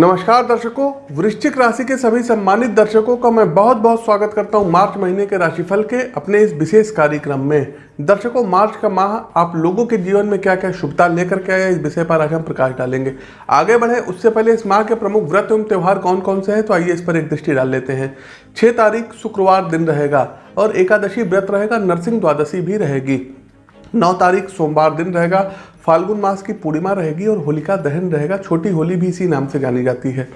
नमस्कार दर्शकों, वृश्चिक राशि के सभी सम्मानित दर्शकों का मैं बहुत बहुत स्वागत करता हूँ मार्च महीने के राशिफल के अपने इस विशेष कार्यक्रम में। दर्शकों, मार्च का माह आप लोगों के जीवन में क्या क्या शुभता लेकर के आया इस विषय पर आज हम प्रकाश डालेंगे। आगे बढ़े, उससे पहले इस माह के प्रमुख व्रत एवं त्यौहार कौन कौन से हैं तो आइए इस पर एक दृष्टि डाल लेते हैं। छह तारीख, शुक्रवार दिन रहेगा और एकादशी व्रत रहेगा, नरसिंह द्वादशी भी रहेगी। नौ तारीख, सोमवार दिन रहेगा फाल्गुन मास की पूर्णिमा रहेगी और होलिका दहन रहेगा। छोटी होली भी इसी नाम से जानी जाती है।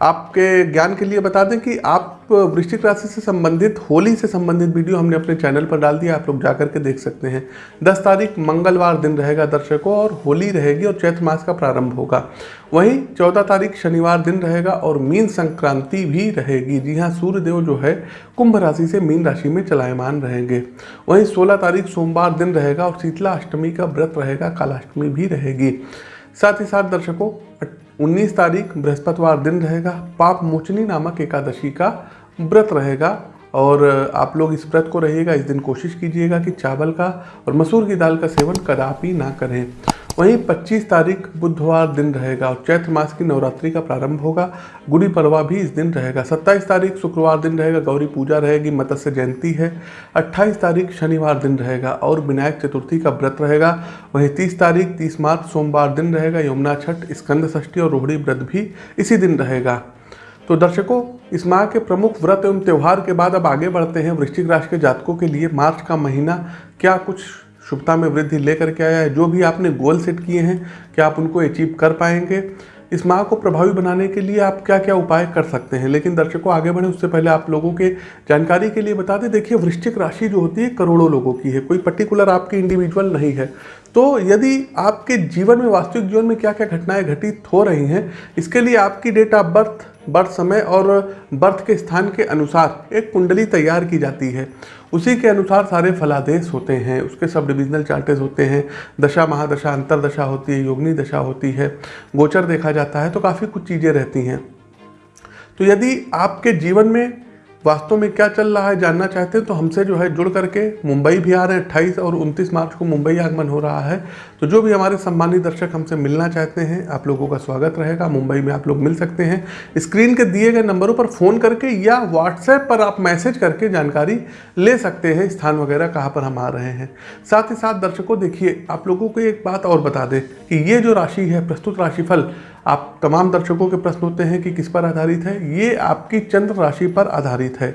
आपके ज्ञान के लिए बता दें कि आप वृश्चिक राशि से संबंधित, होली से संबंधित वीडियो हमने अपने चैनल पर डाल दिया, आप लोग जा करके देख सकते हैं। 10 तारीख, मंगलवार दिन रहेगा दर्शकों और होली रहेगी और चैत्र मास का प्रारंभ होगा। वहीं 14 तारीख, शनिवार दिन रहेगा और मीन संक्रांति भी रहेगी। जी हाँ सूर्यदेव जो है, कुंभ राशि से मीन राशि में चलायमान रहेंगे। वहीं सोलह तारीख, सोमवार दिन रहेगा और शीतला अष्टमी का व्रत रहेगा, कालाष्टमी भी रहेगी। साथ ही साथ दर्शकों 19 तारीख बृहस्पतिवार दिन रहेगा, पाप मोचनी नामक एकादशी का व्रत रहेगा। और आप लोग इस व्रत को रहिएगा, इस दिन कोशिश कीजिएगा कि चावल का और मसूर की दाल का सेवन कदापि ना करें। वहीं 25 तारीख बुधवार दिन रहेगा और चैत्र मास की नवरात्रि का प्रारंभ होगा। गुड़ी पड़वा भी इस दिन रहेगा। 27 तारीख शुक्रवार दिन रहेगा, गौरी पूजा रहेगी, मत्स्य जयंती है। 28 तारीख शनिवार दिन रहेगा और विनायक चतुर्थी का व्रत रहेगा। वहीं 30 तारीख 30 मार्च सोमवार दिन रहेगा, यमुना छठ, स्कंद षष्ठी और रोहड़ी व्रत भी इसी दिन रहेगा। तो दर्शकों, इस माह के प्रमुख व्रत एवं त्यौहार के बाद अब आगे बढ़ते हैं। वृश्चिक राशि के जातकों के लिए मार्च का महीना क्या कुछ शुभता में वृद्धि लेकर के आया है। जो भी आपने गोल सेट किए हैं, क्या आप उनको अचीव कर पाएँगे? इस माह को प्रभावी बनाने के लिए आप क्या क्या उपाय कर सकते हैं? लेकिन दर्शकों, आगे बढ़े, उससे पहले आप लोगों के जानकारी के लिए बता दें। देखिए, वृश्चिक राशि जो होती है, करोड़ों लोगों की है। कोई पर्टिकुलर आपकी इंडिविजुअल नहीं है। तो यदि आपके जीवन में, वास्तविक जीवन में क्या क्या घटनाएँ घटित हो रही हैं, इसके लिए आपकी डेट ऑफ़ बर्थ बर्थ समय और बर्थ के स्थान के अनुसार एक कुंडली तैयार की जाती है। उसी के अनुसार सारे फलादेश होते हैं, उसके सब डिविजनल चार्टेज होते हैं। दशा, महादशा, अंतरदशा होती है, योगनी दशा होती है, गोचर देखा जाता है तो काफ़ी कुछ चीज़ें रहती हैं। तो यदि आपके जीवन में वास्तव में क्या चल रहा है जानना चाहते हैं? तो हमसे जो है जुड़ करके मुंबई भी आ रहे हैं, अट्ठाईस और उनतीस मार्च को मुंबई आगमन हो रहा है। तो जो भी हमारे सम्मानित दर्शक हमसे मिलना चाहते हैं, आप लोगों का स्वागत रहेगा। मुंबई में आप लोग मिल सकते हैं। स्क्रीन के दिए गए नंबरों पर फ़ोन करके या व्हाट्सएप पर आप मैसेज करके जानकारी ले सकते हैं, स्थान वगैरह कहाँ पर हम आ रहे हैं। साथ ही साथ दर्शकों, देखिए, आप लोगों को एक बात और बता दें कि ये जो राशि है, प्रस्तुत राशिफल आप तमाम दर्शकों के प्रश्न होते हैं कि किस पर आधारित है? ये आपकी चंद्र राशि पर आधारित है।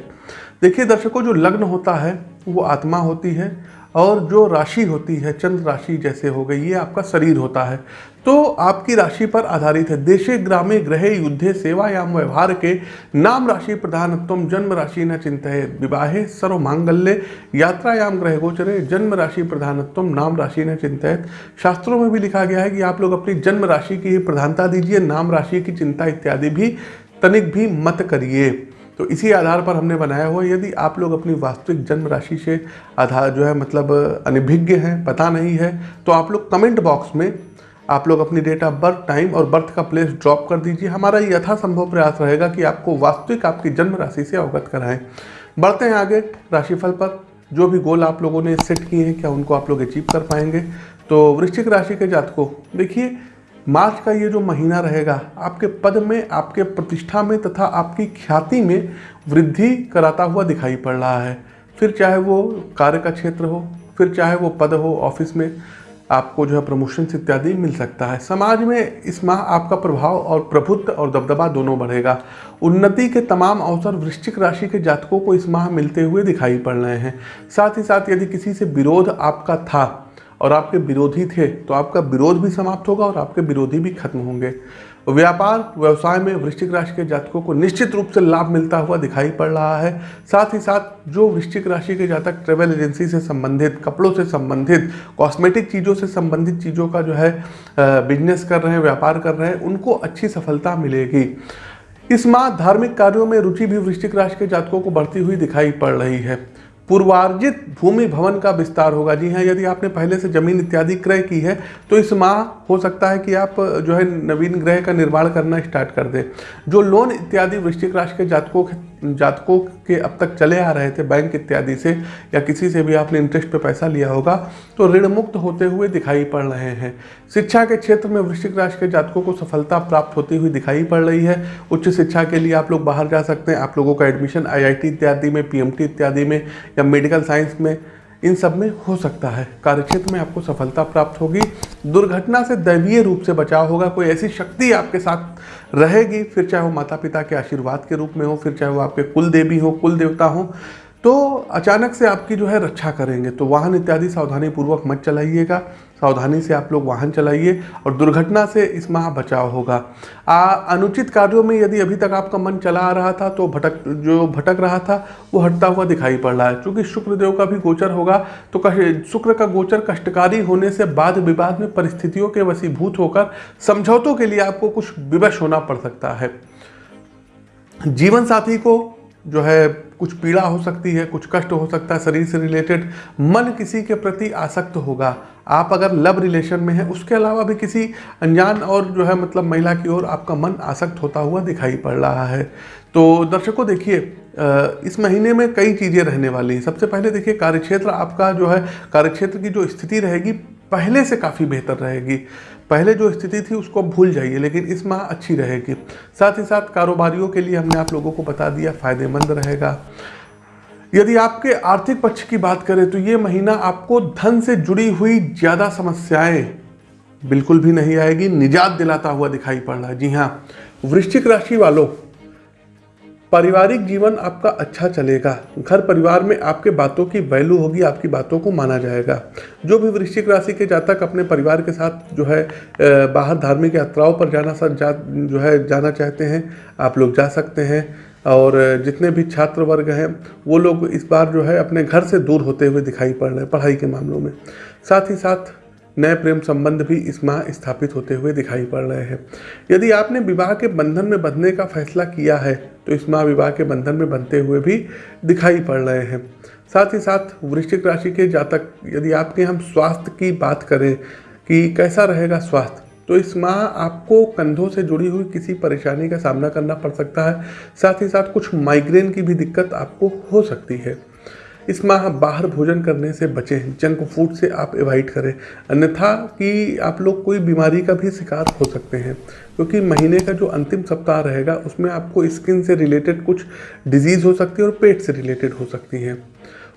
देखिए दर्शकों, जो लग्न होता है, वो आत्मा होती है और जो राशि होती है, चंद्र राशि जैसे हो गई, ये आपका शरीर होता है। तो आपकी राशि पर आधारित है। देशे, ग्रामे, ग्रहे, युद्धे, सेवायाम, व्यवहार के नाम राशि प्रधानत्व जन्म राशि न चिंत विवाहे सर्व मांगल्य यात्रायाम ग्रह गोचरे जन्म राशि प्रधानत्व नाम राशि न चिंत शास्त्रों में भी लिखा गया है कि आप लोग अपनी जन्म राशि की प्रधानता दीजिए, नाम राशि की चिंता इत्यादि भी तनिक भी मत करिए। तो इसी आधार पर हमने बनाया हुआ यदि आप लोग अपनी वास्तविक जन्म राशि से आधार जो है मतलब अनिभिज्ञ हैं, पता नहीं है तो आप लोग कमेंट बॉक्स में आप लोग अपनी डेट ऑफ़ बर्थ टाइम और बर्थ का प्लेस ड्रॉप कर दीजिए। हमारा यथासंभव प्रयास रहेगा कि आपको वास्तविक आपकी जन्म राशि से अवगत कराएँ। बढ़ते हैं आगे राशिफल पर। जो भी गोल आप लोगों ने सेट किए हैं, क्या उनको आप लोग अचीव कर पाएँगे? तो वृश्चिक राशि के जातकों, देखिए मार्च का ये जो महीना रहेगा, आपके पद में, आपके प्रतिष्ठा में तथा आपकी ख्याति में वृद्धि कराता हुआ दिखाई पड़ रहा है। फिर चाहे वो कार्य का क्षेत्र हो, फिर चाहे वो पद हो, ऑफ़िस में आपको जो है प्रमोशन इत्यादि मिल सकता है। समाज में इस माह आपका प्रभाव और प्रभुत्व और दबदबा दोनों बढ़ेगा। उन्नति के तमाम अवसर वृश्चिक राशि के जातकों को इस माह मिलते हुए दिखाई पड़ रहे हैं। साथ ही साथ यदि किसी से विरोध आपका था और आपके विरोधी थे तो आपका विरोध भी समाप्त होगा और आपके विरोधी भी खत्म होंगे। व्यापार, व्यवसाय में वृश्चिक राशि के जातकों को निश्चित रूप से लाभ मिलता हुआ दिखाई पड़ रहा है। साथ ही साथ, जो वृश्चिक राशि के जातक ट्रेवल एजेंसी से संबंधित, कपड़ों से संबंधित कॉस्मेटिक चीज़ों से संबंधित चीज़ों का जो है बिज़नेस कर रहे हैं, व्यापार कर रहे हैं, उनको अच्छी सफलता मिलेगी। इस माह धार्मिक कार्यों में रुचि भी वृश्चिक राशि के जातकों को बढ़ती हुई दिखाई पड़ रही है। पूर्वार्जित भूमि भवन का विस्तार होगा। जी हाँ यदि आपने पहले से ज़मीन इत्यादि क्रय की है तो इस माह हो सकता है कि आप, जो है, नवीन ग्रह का निर्माण करना स्टार्ट कर दें। जो लोन इत्यादि वृश्चिक राशि के जातकों जातकों के अब तक चले आ रहे थे बैंक इत्यादि से, या किसी से भी आपने इंटरेस्ट पे पैसा लिया होगा तो ऋण मुक्त होते हुए दिखाई पड़ रहे हैं। शिक्षा के क्षेत्र में वृश्चिक राशि के जातकों को सफलता प्राप्त होती हुई दिखाई पड़ रही है। उच्च शिक्षा के लिए आप लोग बाहर जा सकते हैं। आप लोगों का एडमिशन आईआईटी इत्यादि में पी इत्यादि में, या मेडिकल साइंस में इन सब में हो सकता है। कार्यक्षेत्र में आपको सफलता प्राप्त होगी। दुर्घटना से दैवीय रूप से बचाव होगा। कोई ऐसी शक्ति आपके साथ रहेगी, फिर चाहे वो माता पिता के आशीर्वाद के रूप में हो, फिर चाहे वो आपके कुल देवी हो कुल देवता हो तो अचानक से आपकी जो है रक्षा करेंगे। तो वाहन इत्यादि सावधानी पूर्वक मत चलाइएगा। सावधानी से आप लोग वाहन चलाइए और दुर्घटना से इस माह बचाव होगा। आ, अनुचित कार्यों में यदि अभी तक आपका मन चला आ रहा था तो भटक जो भटक रहा था वो हटता हुआ दिखाई पड़ रहा है। क्योंकि शुक्रदेव का भी गोचर होगा तो शुक्र का गोचर कष्टकारी होने से बाद विवाद में परिस्थितियों के वसीभूत होकर समझौतों के लिए आपको कुछ विवश होना पड़ सकता है। जीवन साथी को जो है कुछ पीड़ा हो सकती है, कुछ कष्ट हो सकता है, शरीर से रिलेटेड मन किसी के प्रति आसक्त होगा। आप अगर लव रिलेशन में हैं, उसके अलावा भी किसी अनजान और जो है मतलब महिला की ओर आपका मन आसक्त होता हुआ दिखाई पड़ रहा है। तो दर्शकों देखिए इस महीने में कई चीज़ें रहने वाली हैं। सबसे पहले देखिए, कार्यक्षेत्र आपका जो है, कार्यक्षेत्र की जो स्थिति रहेगी, पहले से काफ़ी बेहतर रहेगी। पहले जो स्थिति थी उसको भूल जाइए, लेकिन इस माह अच्छी रहेगी। साथ ही साथ कारोबारियों के लिए हमने आप लोगों को बता दिया, फ़ायदेमंद रहेगा। यदि आपके आर्थिक पक्ष की बात करें तो ये महीना आपको धन से जुड़ी हुई ज़्यादा समस्याएँ बिल्कुल भी नहीं आएगी। निजात दिलाता हुआ दिखाई पड़ रहा है। जी हाँ वृश्चिक राशि वालों पारिवारिक जीवन आपका अच्छा चलेगा। घर परिवार में आपके बातों की वैल्यू होगी, आपकी बातों को माना जाएगा। जो भी वृश्चिक राशि के जातक अपने परिवार के साथ जो है बाहर धार्मिक यात्राओं पर जाना सा, जा, जो है, जाना चाहते हैं, आप लोग जा सकते हैं। और जितने भी छात्र वर्ग हैं, वो लोग इस बार जो है, अपने घर से दूर होते हुए दिखाई पड़ रहे हैं, पढ़ाई के मामलों में। साथ ही साथ नए प्रेम संबंध भी इस माह स्थापित होते हुए दिखाई पड़ रहे हैं। यदि आपने विवाह के बंधन में बंधने का फैसला किया है तो इस माह विवाह के बंधन में बंधते हुए भी दिखाई पड़ रहे हैं। साथ ही साथ वृश्चिक राशि के जातक, यदि आपके हम स्वास्थ्य की बात करें कि कैसा रहेगा स्वास्थ्य तो इस माह आपको कंधों से जुड़ी हुई किसी परेशानी का सामना करना पड़ सकता है। साथ ही साथ कुछ माइग्रेन की भी दिक्कत आपको हो सकती है। इस माह बाहर भोजन करने से बचें जंक फ़ूड से आप एवॉइड करें। अन्यथा कि आप लोग कोई बीमारी का भी शिकार हो सकते हैं, क्योंकि महीने का जो अंतिम सप्ताह रहेगा, उसमें आपको स्किन से रिलेटेड कुछ डिज़ीज़ हो सकती है और पेट से रिलेटेड हो सकती हैं।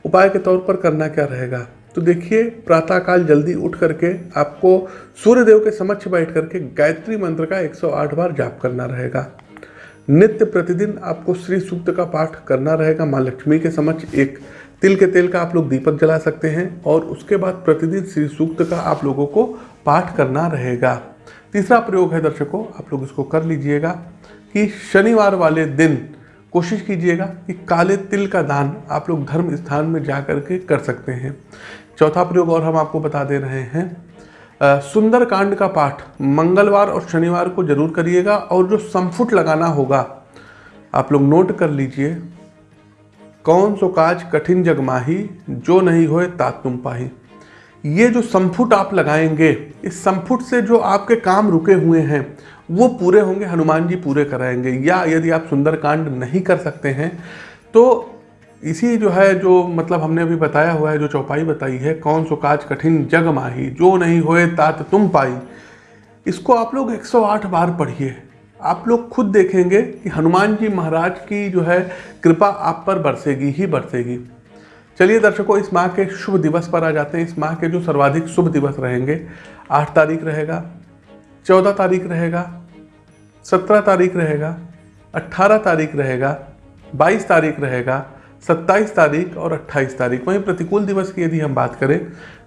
उपाय के तौर पर करना क्या रहेगा? तो देखिए, प्रातःकाल जल्दी उठ करके आपको सूर्यदेव के समक्ष बैठ करके गायत्री मंत्र का 108 बार जाप करना रहेगा। नित्य प्रतिदिन आपको श्री सूक्त का पाठ करना रहेगा, माँ लक्ष्मी के समक्ष एक तिल के तेल का आप लोग दीपक जला सकते हैं और उसके बाद प्रतिदिन श्री सूक्त का आप लोगों को पाठ करना रहेगा। तीसरा प्रयोग है दर्शकों, आप लोग इसको कर लीजिएगा कि शनिवार वाले दिन कोशिश कीजिएगा कि काले तिल का दान आप लोग धर्म स्थान में जा कर के कर सकते हैं। चौथा प्रयोग और हम आपको बता दे रहे हैं। सुंदर कांड का पाठ मंगलवार और शनिवार को ज़रूर करिएगा और जो समफुट लगाना होगा, आप लोग नोट कर लीजिए। कौन सो काज कठिन जग माही, जो नहीं होए तात तुम पाही। ये जो संफुट आप लगाएँगे, इस संफुट से जो आपके काम रुके हुए हैं, वो पूरे होंगे, हनुमान जी पूरे कराएँगे। या यदि आप सुंदरकांड नहीं कर सकते हैं तो इसी जो है, जो मतलब हमने अभी बताया हुआ है, जो चौपाई बताई है, कौन सो काज कठिन जग माही, जो नहीं होए तात तुम पाई इसको आप लोग 108 बार पढ़िए। आप लोग खुद देखेंगे कि हनुमान जी महाराज की जो है कृपा आप पर बरसेगी, ही बरसेगी। चलिए दर्शकों, इस माह के शुभ दिवस पर आ जाते हैं। इस माह के जो सर्वाधिक शुभ दिवस रहेंगे, आठ तारीख रहेगा, चौदह तारीख रहेगा, सत्रह तारीख रहेगा अट्ठारह तारीख रहेगा, बाईस तारीख रहेगा, सत्ताईस तारीख और अट्ठाईस तारीख। वहीं प्रतिकूल दिवस की यदि हम बात करें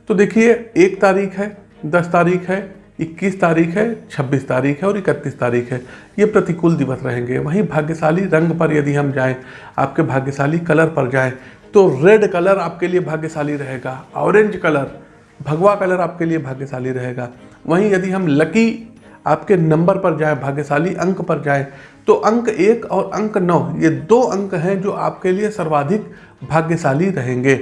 तो देखिए एक तारीख है, दस तारीख है 21 तारीख है 26 तारीख है और 31 तारीख है। ये प्रतिकूल दिवस रहेंगे। वहीं भाग्यशाली रंग पर यदि हम जाएँ, आपके भाग्यशाली कलर पर जाएँ तो रेड कलर आपके लिए भाग्यशाली रहेगा। ऑरेंज कलर, भगवा कलर आपके लिए भाग्यशाली रहेगा। वहीं यदि हम लकी आपके नंबर पर जाएँ, भाग्यशाली अंक पर जाएँ तो अंक एक और अंक नौ, ये दो अंक हैं जो आपके लिए सर्वाधिक भाग्यशाली रहेंगे।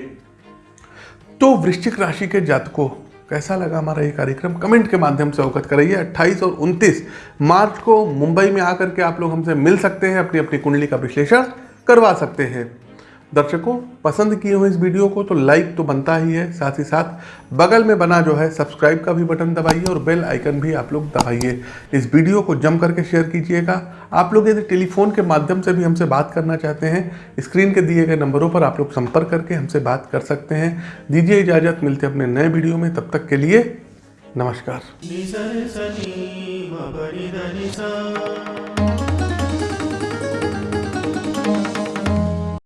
तो वृश्चिक राशि के जातकों कैसा लगा हमारा ये कार्यक्रम? कमेंट के माध्यम से अवगत कराइए। 28 और 29 मार्च को मुंबई में आकर के आप लोग हमसे मिल सकते हैं अपनी अपनी कुंडली का विश्लेषण करवा सकते हैं। दर्शकों, पसंद किए हुए इस वीडियो को तो लाइक तो बनता ही है, साथ ही साथ बगल में बना जो है सब्सक्राइब का भी बटन दबाइए और बेल आइकन भी आप लोग दबाइए। इस वीडियो को जम करके शेयर कीजिएगा। आप लोग यदि टेलीफोन के माध्यम से भी हमसे बात करना चाहते हैं स्क्रीन के दिए गए नंबरों पर आप लोग संपर्क करके हमसे बात कर सकते हैं। दीजिए इजाज़त, मिलते हैं अपने नए वीडियो में, तब तक के लिए नमस्कार।